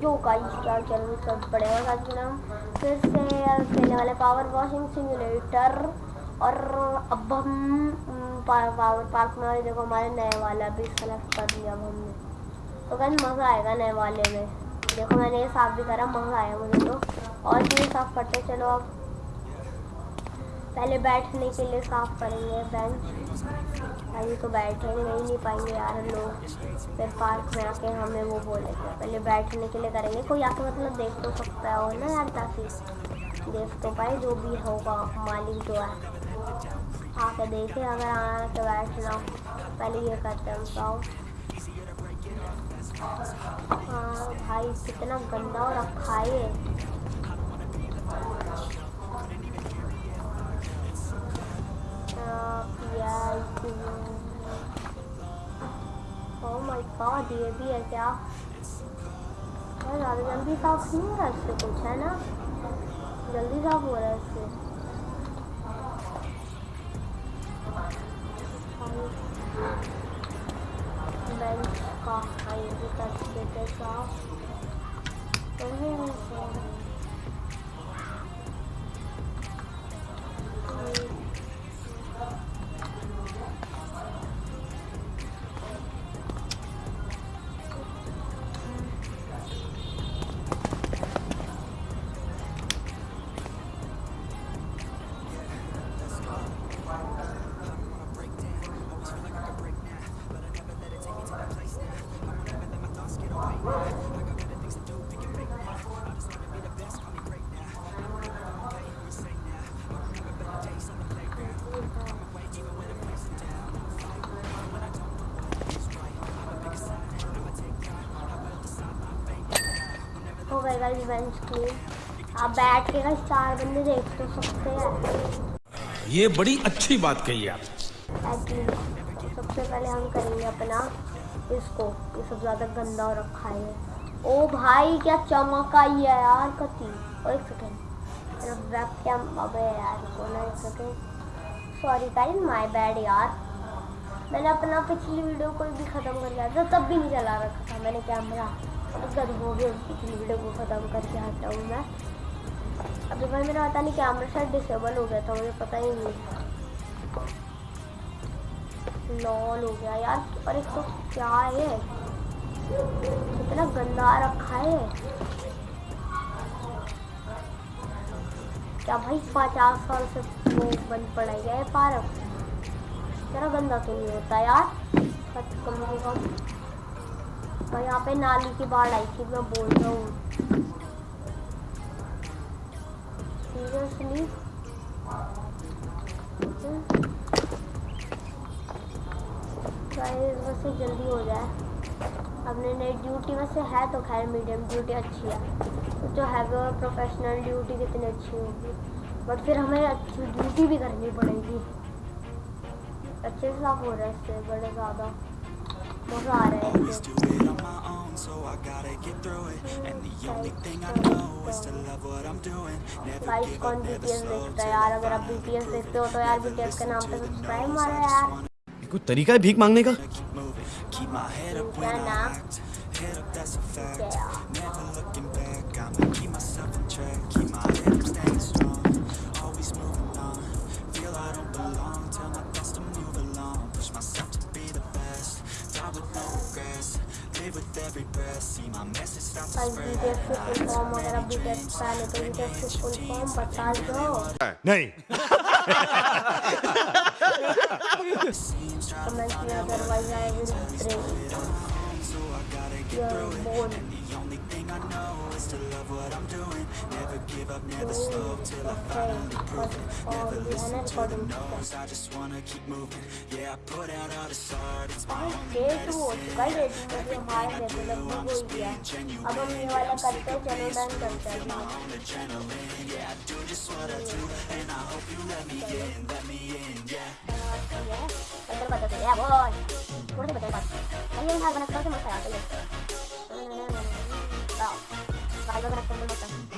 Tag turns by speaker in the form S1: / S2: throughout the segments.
S1: जो गाइस क्या चैनल सब पड़ेगा के नाम फिर से खेलने वाले पावर वॉशिंग सिमुलेटर और अब हम पावर पार्क में देखो, हमारे नए वाला भी सेलेक्ट कर लिया हमने। तो कहीं मज़ा आएगा नए वाले में। देखो, मैंने ये साफ़ भी करा, मज़ा आया मुझे तो। और भी साफ़ करते चलो अब। पहले बैठने के लिए साफ़ करेंगे बेंच। अभी तो बैठे नहीं नहीं पाएँगे यार लोग। फिर पार्क में आके हमें वो बोलेंगे। पहले बैठने के लिए करेंगे। कोई आके मतलब देख तो सकता है ना यार ताकि देख तो पाए जो भी होगा। मालिक जो है। आके देखे अगर तो बैठना पहले ये करते हैं हम हाँ भाई कितना गंदा और रखा है। ओह माय गॉड ये भी है क्या ज़्यादा जल्दी साफ नहीं हो रहा इससे कुछ है ना जल्दी साफ हो रहा है इससे बेंच का हाँ ये भी कर देते साफ हो गए गाइस बेंच की। आप बैठ के गाइस चार बंदे देख तो सकते हैं।
S2: ये बड़ी अच्छी बात कही आप।
S1: सबसे पहले हम करेंगे अपना इसको ये सब ज़्यादा गंदा रखा है। ओ भाई क्या चमक आई है यार कति। और एक सेकेंड वेब कैम अबे यार को ना एक second sorry guys my bad यार। मैंने अपना पिछली वीडियो को भी ख़त्म कर दिया था तब भी नहीं चला रखा था मैंने कैमरा गद हो गया पिछली वीडियो को ख़त्म करके हटा हूँ मैं। अभी भाई, मेरा पता नहीं कैमरा शायद डिसेबल हो गया था, मुझे पता ही नहीं लॉल हो गया यार और एक तो क्या है? इतना गंदा रखा है। क्या भाई, पचास साल से वो बंद पड़ा गया है पार्क? तेरा गंदा तो नहीं होता यार। कम से कम तो यहाँ पे नाली की बाढ़ आई थी, मैं बोल रहा हूँ। सीरियसली वैसे जल्दी हो जाए। अपने नई ड्यूटी वैसे है तो खैर मीडियम ड्यूटी अच्छी है। तो जो है, वो प्रोफेशनल ड्यूटी कितनी अच्छी होगी। बट फिर हमें अच्छी ड्यूटी भी करनी पड़ेगी। अच्छे से साफ़ हो रहा है इससे, बड़े ज़्यादा। मज़ा आ रहा है गाइस कौन बीटीएस देखता यार अगर आप बीटीएस देखते यार बीटीएस के नाम पे सब्सक्राइब मारो यार
S2: कोई तरीका है भीख मांगने का
S1: फॉर्म अगर आप बीटीएस पहले तो बीटीएस की फुल फॉर्म बता दो
S2: नहीं
S1: कमेंट में otherwise I will break your bone Never give up, never slow
S3: till I finally prove it.
S1: Never listen to
S3: the
S1: I just wanna
S3: keep
S1: moving.
S3: Yeah,
S1: I
S3: put
S1: out
S3: all the art, it's my
S1: I'm
S3: just being
S1: genuine
S3: Yeah, I'm
S1: sick
S3: my you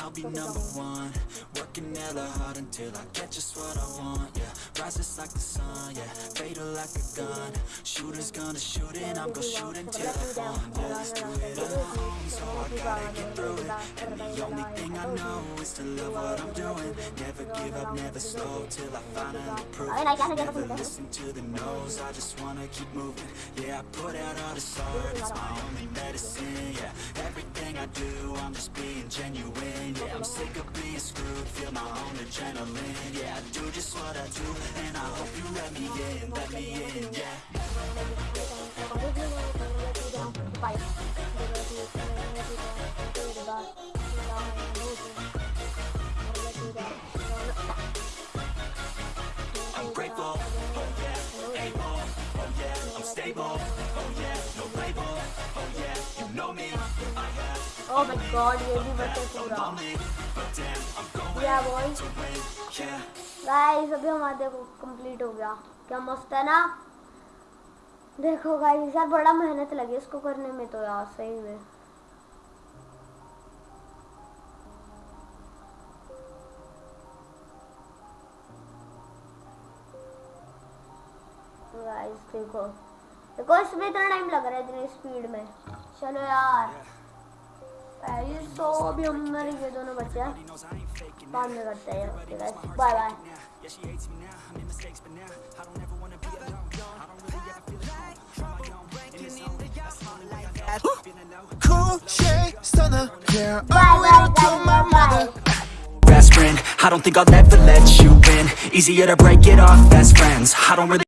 S3: I'll be number one. Working hella hard until I get just what I want. Yeah, rises like the sun. Yeah, fatal like a gun. Shooters gonna shoot and I'm gonna shoot until I fall. Let's do it alone. So I gotta get through it. And the only thing I know is to love what I'm doing. Never give up, never slow till I finally prove it. Never listen to the no's. I just wanna keep moving. Yeah, I put out all this art. It's my only medicine. Yeah, everything I do, I'm just being genuine. Yeah, I'm sick of being screwed. Feel my own adrenaline. Yeah, I do just what I do, and I hope you let me in. Let me in. Yeah. Oh
S1: my god, ये भी बचे पूरा। Boy.
S3: to
S1: guys अभी हमारा देखो complete हो गया। क्या मस्त है ना? देखो गाइस यार बड़ा मेहनत लगी इसको करने में तो यार सही में। गाइस देखो। देखो इसमें इतना टाइम लग रहा है इतनी स्पीड में। चलो यार। पहले तो अभी हम मेरे ये दोनों बच्चे हैं बाद में करते हैं okay guys bye bye
S3: Yeah, she hates me now. I made mistakes, but now I don't ever wanna be alone. I don't really ever feel at home. On my own, in this zone. That's the only way I know. Feeling low.
S4: Cool shade stunner, yeah.
S1: Bye
S4: I'm
S1: bye
S4: loyal to my
S1: guys bye
S4: mother.
S3: Best friend, I don't think I'll ever let you in. Easier to break it off best friends. I don't really